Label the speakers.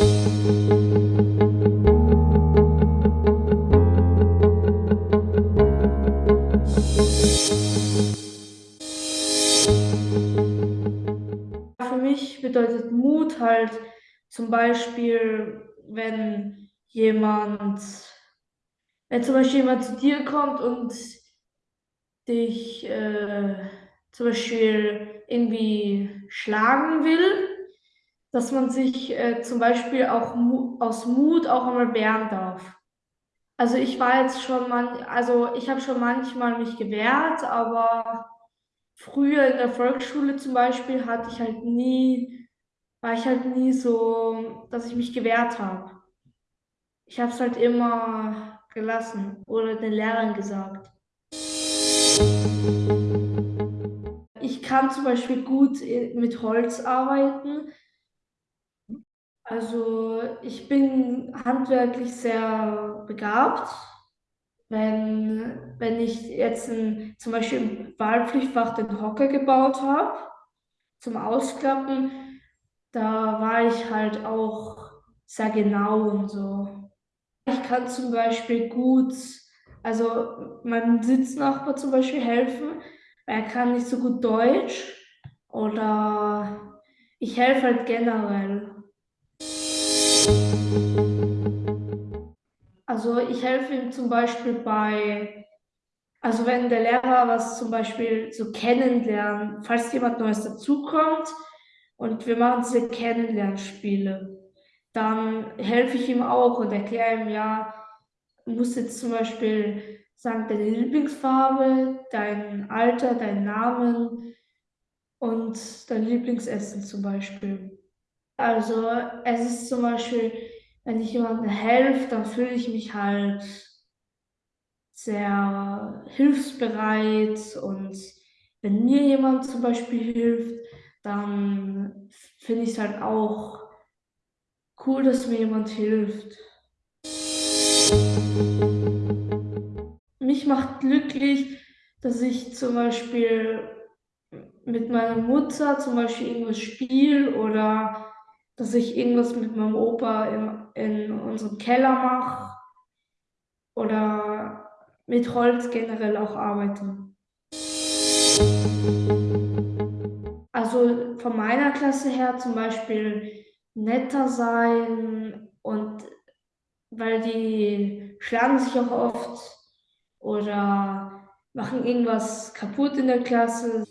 Speaker 1: Für mich bedeutet Mut halt zum Beispiel, wenn jemand, wenn zum Beispiel jemand zu dir kommt und dich äh, zum Beispiel irgendwie schlagen will, dass man sich äh, zum Beispiel auch mu aus Mut auch einmal wehren darf. Also ich war jetzt schon man, also ich habe schon manchmal mich gewehrt, aber früher in der Volksschule zum Beispiel hatte ich halt nie, war ich halt nie so, dass ich mich gewehrt habe. Ich habe es halt immer gelassen oder den Lehrern gesagt. Ich kann zum Beispiel gut mit Holz arbeiten. Also ich bin handwerklich sehr begabt. Wenn, wenn ich jetzt ein, zum Beispiel im Wahlpflichtfach den Hocker gebaut habe, zum Ausklappen, da war ich halt auch sehr genau und so. Ich kann zum Beispiel gut, also meinem Sitznachbar zum Beispiel helfen, weil er kann nicht so gut Deutsch oder ich helfe halt generell. Also ich helfe ihm zum Beispiel bei, also wenn der Lehrer was zum Beispiel so kennenlernen, falls jemand Neues dazukommt und wir machen diese Kennenlernspiele, dann helfe ich ihm auch und erkläre ihm, ja, du musst jetzt zum Beispiel sagen, deine Lieblingsfarbe, dein Alter, deinen Namen und dein Lieblingsessen zum Beispiel. Also es ist zum Beispiel, wenn ich jemandem helfe, dann fühle ich mich halt sehr hilfsbereit und wenn mir jemand zum Beispiel hilft, dann finde ich es halt auch cool, dass mir jemand hilft. Mich macht glücklich, dass ich zum Beispiel mit meiner Mutter zum Beispiel irgendwas spiele oder dass ich irgendwas mit meinem Opa in, in unserem Keller mache oder mit Holz generell auch arbeite. Also von meiner Klasse her zum Beispiel netter sein und weil die schlagen sich auch oft oder machen irgendwas kaputt in der Klasse.